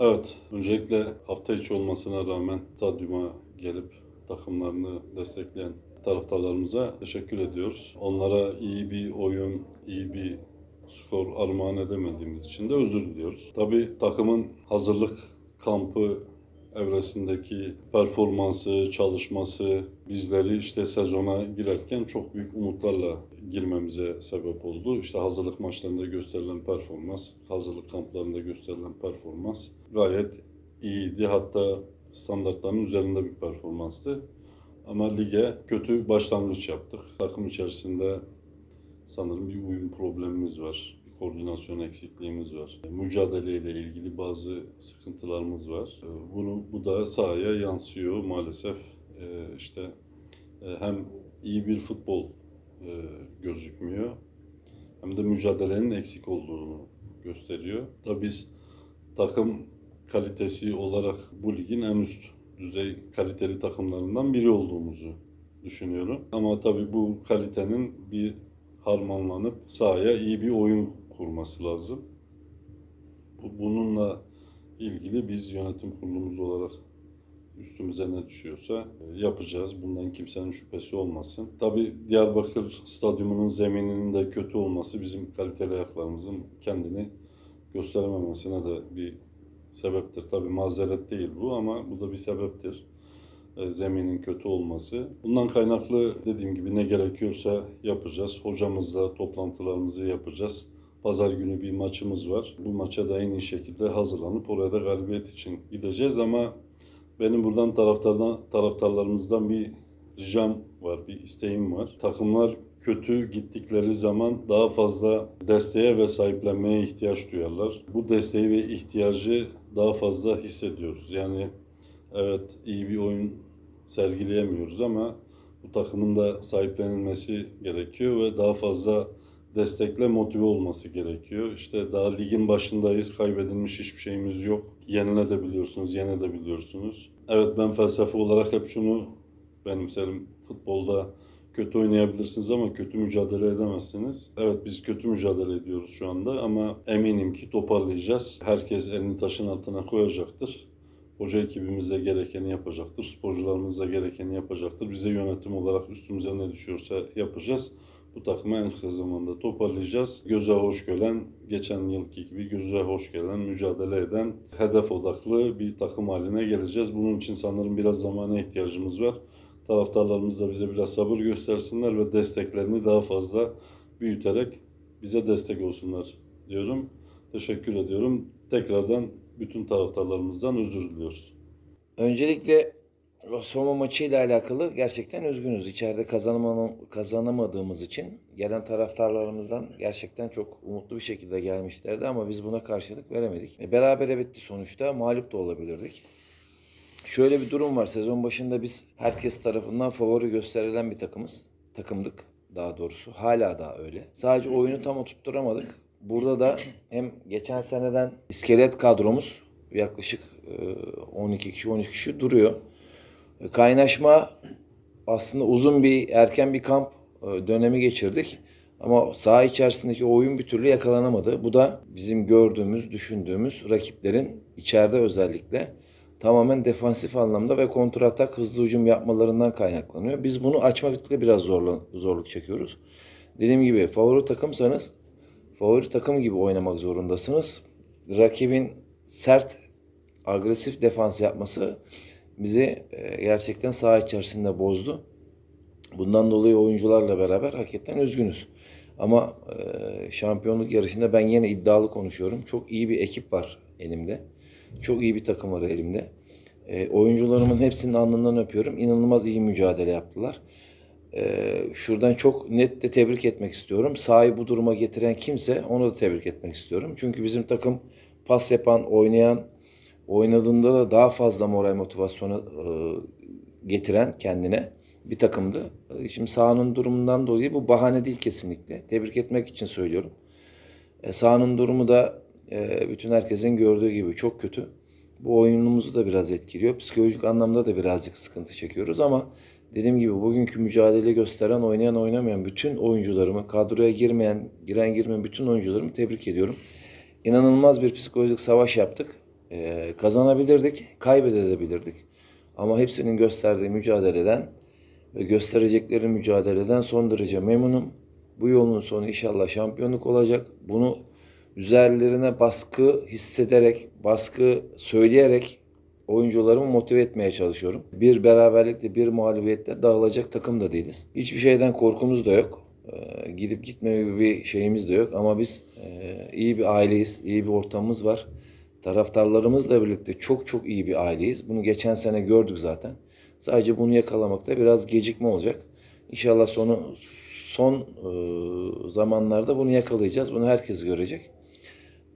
Evet, öncelikle hafta içi olmasına rağmen stadyuma gelip takımlarını destekleyen taraftarlarımıza teşekkür ediyoruz. Onlara iyi bir oyun, iyi bir skor armağan edemediğimiz için de özür diliyoruz. Tabii takımın hazırlık kampı evresindeki performansı, çalışması bizleri işte sezona girerken çok büyük umutlarla girmemize sebep oldu. İşte hazırlık maçlarında gösterilen performans, hazırlık kamplarında gösterilen performans gayet iyiydi. Hatta standartların üzerinde bir performanstı. Ama lige kötü başlangıç yaptık. Takım içerisinde sanırım bir uyum problemimiz var. Koordinasyon eksikliğimiz var. Mücadeleyle ilgili bazı sıkıntılarımız var. Bunu bu da sahaya yansıyor maalesef. Ee, işte e, hem iyi bir futbol e, gözükmüyor hem de mücadelenin eksik olduğunu gösteriyor. Tabii biz takım kalitesi olarak bu ligin en üst düzey kaliteli takımlarından biri olduğumuzu düşünüyorum. Ama tabii bu kalitenin bir harmanlanıp sahaya iyi bir oyun kurması lazım. Bu- Bununla ilgili biz yönetim kurulumuz olarak üstümüze ne düşüyorsa e, yapacağız. Bundan kimsenin şüphesi olmasın. Tabii Diyarbakır Stadyumu'nun zemininin de kötü olması bizim kaliteli ayaklarımızın kendini gösterememesine de bir sebeptir. Tabii mazeret değil bu ama bu da bir sebeptir. E, Zeminin kötü olması. Bundan kaynaklı dediğim gibi ne gerekiyorsa yapacağız. Hocamızla toplantılarımızı yapacağız. Pazar günü bir maçımız var. Bu maça da en iyi şekilde hazırlanıp oraya da galibiyet için gideceğiz ama benim buradan taraftardan taraftarlarımızdan bir ricam var, bir isteğim var. Takımlar kötü gittikleri zaman daha fazla desteğe ve sahiplenmeye ihtiyaç duyarlar. Bu desteği ve ihtiyacı daha fazla hissediyoruz. Yani evet iyi bir oyun sergileyemiyoruz ama bu takımın da sahiplenilmesi gerekiyor ve daha fazla destekle motive olması gerekiyor. İşte daha ligin başındayız, kaybedilmiş hiçbir şeyimiz yok. Yenilebiliyorsunuz, yenebiliyorsunuz. Evet ben felsefe olarak hep şunu benimserim. Futbolda kötü oynayabilirsiniz ama kötü mücadele edemezsiniz. Evet biz kötü mücadele ediyoruz şu anda ama eminim ki toparlayacağız. Herkes elini taşın altına koyacaktır. Hoca ekibimiz de gerekeni yapacaktır. Sporcularımız da gerekeni yapacaktır. Bize yönetim olarak üstümüze ne düşüyorsa yapacağız. Bu takımı en kısa zamanda toparlayacağız. Göze hoş gelen, geçen yılki gibi göze hoş gelen, mücadele eden, hedef odaklı bir takım haline geleceğiz. Bunun için sanırım biraz zamana ihtiyacımız var. Taraftarlarımız da bize biraz sabır göstersinler ve desteklerini daha fazla büyüterek bize destek olsunlar diyorum. Teşekkür ediyorum. Tekrardan bütün taraftarlarımızdan özür diliyoruz. Öncelikle Soma maçıyla alakalı gerçekten üzgünüz. İçeride kazanama- kazanamadığımız için gelen taraftarlarımızdan gerçekten çok umutlu bir şekilde gelmişlerdi ama biz buna karşılık veremedik. E, berabere bitti sonuçta. Mağlup da olabilirdik. Şöyle bir durum var. Sezon başında biz herkes tarafından favori gösterilen bir takımız. Takımdık daha doğrusu. Hala da öyle. Sadece oyunu tam oturtturamadık. Burada da hem geçen seneden iskelet kadromuz yaklaşık e, 12 kişi 13 kişi duruyor. Kaynaşma aslında uzun bir erken bir kamp e, dönemi geçirdik. Ama saha içerisindeki oyun bir türlü yakalanamadı. Bu da bizim gördüğümüz, düşündüğümüz rakiplerin içeride özellikle tamamen defansif anlamda ve kontratak hızlı hücum yapmalarından kaynaklanıyor. Biz bunu açmakta biraz zorla, zorluk çekiyoruz. Dediğim gibi favori takımsanız favori takım gibi oynamak zorundasınız. Rakibin sert, agresif defans yapması bizi e, gerçekten saha içerisinde bozdu. Bundan dolayı oyuncularla beraber hakikaten üzgünüz. Ama e, şampiyonluk yarışında ben yine iddialı konuşuyorum. Çok iyi bir ekip var elimde. Çok iyi bir takım var elimde. E, oyuncularımın hepsinin alnından öpüyorum. İnanılmaz iyi mücadele yaptılar. Şuradan çok net de tebrik etmek istiyorum. Sahayı bu duruma getiren kimse onu da tebrik etmek istiyorum. Çünkü bizim takım pas yapan, oynayan, oynadığında da daha fazla moral motivasyonu e, getiren kendine bir takımdı. E, Şimdi sahanın durumundan dolayı bu bahane değil kesinlikle. Tebrik etmek için söylüyorum. E, sahanın durumu da e, bütün herkesin gördüğü gibi çok kötü. Bu oyunumuzu da biraz etkiliyor. Psikolojik anlamda da birazcık sıkıntı çekiyoruz ama dediğim gibi bugünkü mücadele gösteren, oynayan, oynamayan bütün oyuncularımı, kadroya girmeyen, giren girmeyen bütün oyuncularımı tebrik ediyorum. İnanılmaz bir psikolojik savaş yaptık. Ee, kazanabilirdik, kaybedebilirdik. Ama hepsinin gösterdiği mücadeleden ve gösterecekleri mücadeleden son derece memnunum. Bu yolun sonu inşallah şampiyonluk olacak. Bunu üzerlerine baskı hissederek, baskı söyleyerek oyuncularımı motive etmeye çalışıyorum. Bir beraberlikle, bir mağlubiyetle dağılacak takım da değiliz. Hiçbir şeyden korkumuz da yok. Ee, gidip gitme gibi bir şeyimiz de yok. Ama biz e, iyi bir aileyiz, iyi bir ortamımız var. Taraftarlarımızla birlikte çok çok iyi bir aileyiz. Bunu geçen sene gördük zaten. Sadece bunu yakalamakta biraz gecikme olacak. İnşallah sonu son e, zamanlarda bunu yakalayacağız. Bunu herkes görecek.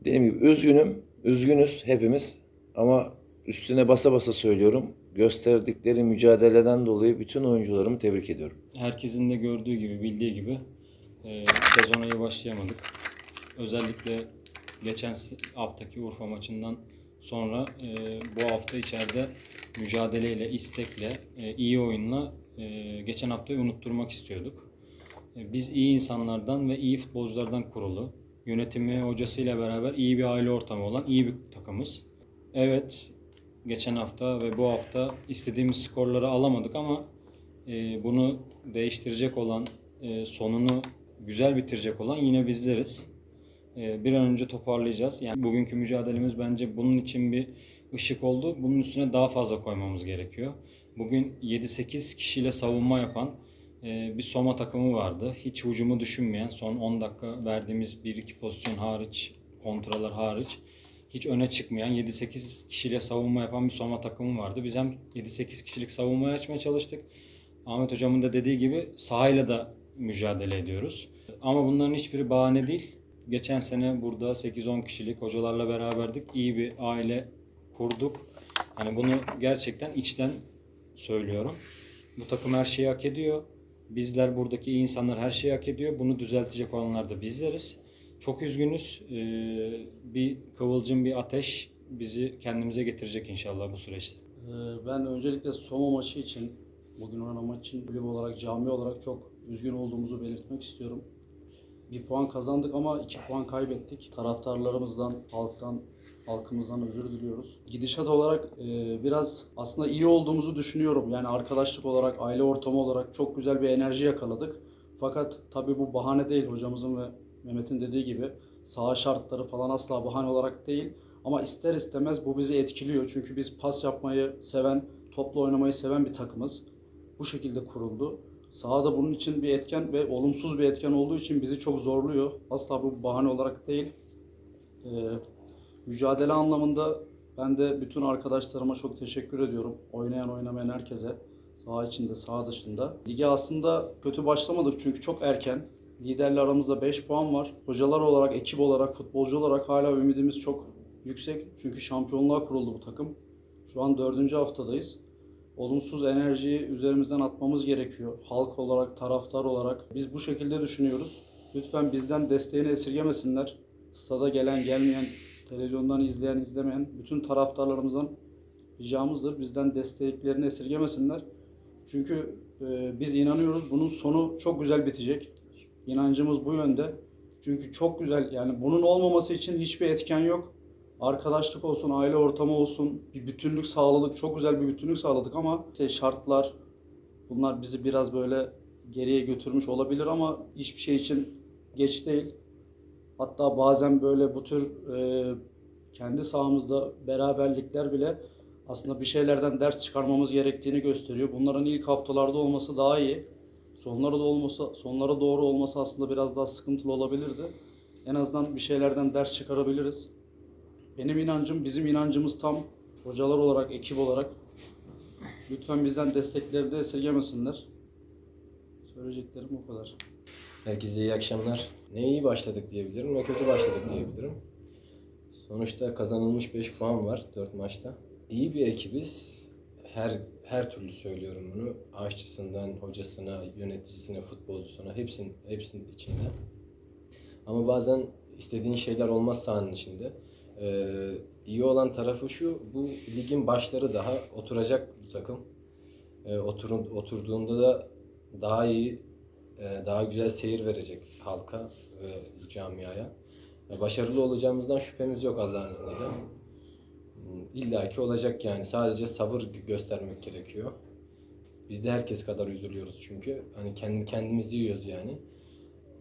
Dediğim gibi üzgünüm, üzgünüz hepimiz ama üstüne basa basa söylüyorum. Gösterdikleri mücadeleden dolayı bütün oyuncularımı tebrik ediyorum. herkesin de gördüğü gibi, bildiği gibi e, sezona iyi başlayamadık. Özellikle geçen haftaki Urfa maçından sonra e, bu hafta içeride mücadeleyle, istekle, e, iyi oyunla e, geçen haftayı unutturmak istiyorduk. E, biz iyi insanlardan ve iyi futbolculardan kurulu, yönetimi, hocasıyla beraber iyi bir aile ortamı olan iyi bir takımız. Evet, geçen hafta ve bu hafta istediğimiz skorları alamadık ama e, bunu değiştirecek olan, e, sonunu güzel bitirecek olan yine bizleriz. E, bir an önce toparlayacağız. Yani bugünkü mücadelemiz bence bunun için bir ışık oldu. Bunun üstüne daha fazla koymamız gerekiyor. Bugün 7-8 kişiyle savunma yapan e, bir Soma takımı vardı. Hiç hücumu düşünmeyen, son 10 dakika verdiğimiz 1-2 pozisyon hariç, kontralar hariç hiç öne çıkmayan 7-8 kişiyle savunma yapan bir Soma takımı vardı. Biz hem 7-8 kişilik savunmayı açmaya çalıştık. Ahmet hocamın da dediği gibi sahayla da mücadele ediyoruz. Ama bunların hiçbiri bahane değil. Geçen sene burada 8-10 kişilik hocalarla beraberdik. İyi bir aile kurduk. Hani bunu gerçekten içten söylüyorum. Bu takım her şeyi hak ediyor. Bizler buradaki insanlar her şeyi hak ediyor. Bunu düzeltecek olanlar da bizleriz. Çok üzgünüz. Ee, bir kıvılcım, bir ateş bizi kendimize getirecek inşallah bu süreçte. Ee, Ben öncelikle Soma maçı için, bugün oynanan maç için kulüp olarak, cami olarak çok üzgün olduğumuzu belirtmek istiyorum. Bir puan kazandık ama iki puan kaybettik. Taraftarlarımızdan, halktan, halkımızdan özür diliyoruz. Gidişat olarak e, biraz aslında iyi olduğumuzu düşünüyorum. Yani arkadaşlık olarak, aile ortamı olarak çok güzel bir enerji yakaladık. Fakat tabii bu bahane değil hocamızın ve Mehmet'in dediği gibi saha şartları falan asla bahane olarak değil. Ama ister istemez bu bizi etkiliyor. Çünkü biz pas yapmayı seven, topla oynamayı seven bir takımız. Bu şekilde kuruldu. Sahada bunun için bir etken ve olumsuz bir etken olduğu için bizi çok zorluyor. Asla bu bahane olarak değil. Ee, mücadele anlamında ben de bütün arkadaşlarıma çok teşekkür ediyorum. Oynayan oynamayan herkese. Saha içinde, saha dışında. Lige aslında kötü başlamadık çünkü çok erken. Liderle aramızda 5 puan var. Hocalar olarak, ekip olarak, futbolcu olarak hala ümidimiz çok yüksek. Çünkü şampiyonluğa kuruldu bu takım. Şu an dördüncü haftadayız. Olumsuz enerjiyi üzerimizden atmamız gerekiyor. Halk olarak, taraftar olarak. Biz bu şekilde düşünüyoruz. Lütfen bizden desteğini esirgemesinler. Stada gelen, gelmeyen, televizyondan izleyen, izlemeyen bütün taraftarlarımızdan ricamızdır. Bizden desteklerini esirgemesinler. Çünkü e, biz inanıyoruz bunun sonu çok güzel bitecek. İnancımız bu yönde. Çünkü çok güzel yani bunun olmaması için hiçbir etken yok. Arkadaşlık olsun, aile ortamı olsun, bir bütünlük sağladık. Çok güzel bir bütünlük sağladık ama işte şartlar bunlar bizi biraz böyle geriye götürmüş olabilir ama hiçbir şey için geç değil. Hatta bazen böyle bu tür e, kendi sahamızda beraberlikler bile aslında bir şeylerden ders çıkarmamız gerektiğini gösteriyor. Bunların ilk haftalarda olması daha iyi. Sonlara da olmasa, sonlara doğru olması aslında biraz daha sıkıntılı olabilirdi. En azından bir şeylerden ders çıkarabiliriz. Benim inancım, bizim inancımız tam. Hocalar olarak, ekip olarak. Lütfen bizden destekleri de esirgemesinler. Söyleyeceklerim bu kadar. Herkese iyi akşamlar. Ne iyi başladık diyebilirim ne kötü başladık diyebilirim. Sonuçta kazanılmış 5 puan var 4 maçta. İyi bir ekibiz. Her her türlü söylüyorum bunu. Aşçısından hocasına, yöneticisine, futbolcusuna hepsinin hepsinin içinde. Ama bazen istediğin şeyler olmaz sahanın içinde. Ee, iyi olan tarafı şu, bu ligin başları daha oturacak bu takım. Ee, oturun, oturduğunda da daha iyi e, daha güzel seyir verecek halka ve camiaya. E, Başarılı olacağımızdan şüphemiz yok Allah'ın izniyle. illaki olacak yani. Sadece sabır göstermek gerekiyor. Biz de herkes kadar üzülüyoruz çünkü. Hani kendi kendimizi yiyoruz yani.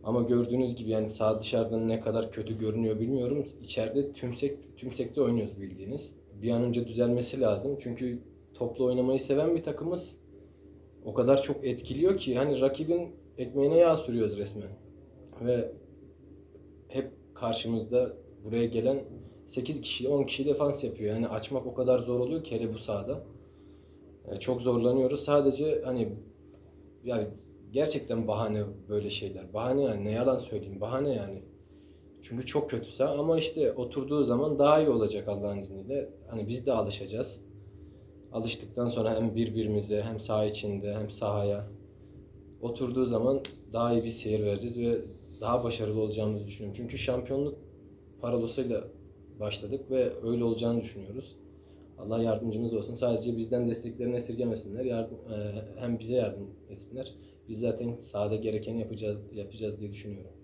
Ama gördüğünüz gibi yani sağ dışarıdan ne kadar kötü görünüyor bilmiyorum. İçeride tümsek tümsekte oynuyoruz bildiğiniz. Bir an önce düzelmesi lazım. Çünkü toplu oynamayı seven bir takımız. O kadar çok etkiliyor ki hani rakibin ekmeğine yağ sürüyoruz resmen. Ve hep karşımızda buraya gelen 8 kişi 10 kişi defans yapıyor. Yani açmak o kadar zor oluyor ki hele bu sahada. Yani çok zorlanıyoruz. Sadece hani yani gerçekten bahane böyle şeyler. Bahane yani ne yalan söyleyeyim. Bahane yani. Çünkü çok kötü saha ama işte oturduğu zaman daha iyi olacak Allah'ın izniyle. Hani biz de alışacağız. Alıştıktan sonra hem birbirimize hem saha içinde hem sahaya oturduğu zaman daha iyi bir seyir vereceğiz ve daha başarılı olacağımızı düşünüyorum. Çünkü şampiyonluk paralosuyla başladık ve öyle olacağını düşünüyoruz. Allah yardımcımız olsun. Sadece bizden desteklerini esirgemesinler. Yardım, e, hem bize yardım etsinler. Biz zaten sahada gerekeni yapacağız, yapacağız diye düşünüyorum.